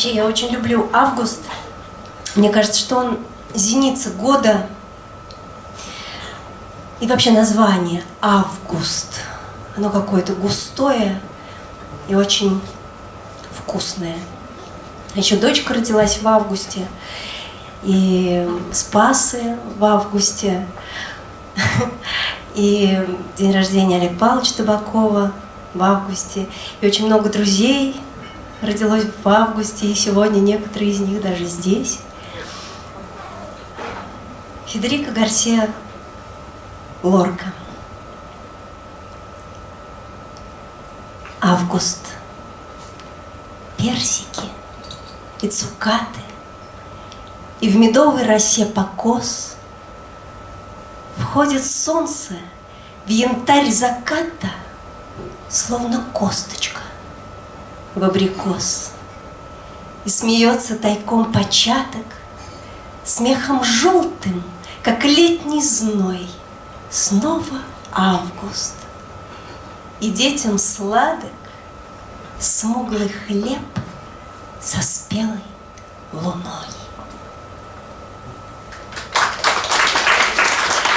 Вообще, я очень люблю август. Мне кажется, что он зеница года. И вообще название август. Оно какое-то густое и очень вкусное. Еще дочка родилась в августе, и Спасы в августе, и день рождения Олега Павловича Табакова в августе, и очень много друзей родилось в августе, и сегодня некоторые из них даже здесь. Федерико Гарсия Лорка. Август. Персики и цукаты, И в медовой росе покос Входит солнце в янтарь заката, Словно косточка в абрикос. И смеется тайком початок, Смехом желтым, как летний зной, Снова август. И детям сладок смуглый хлеб со спелой луной.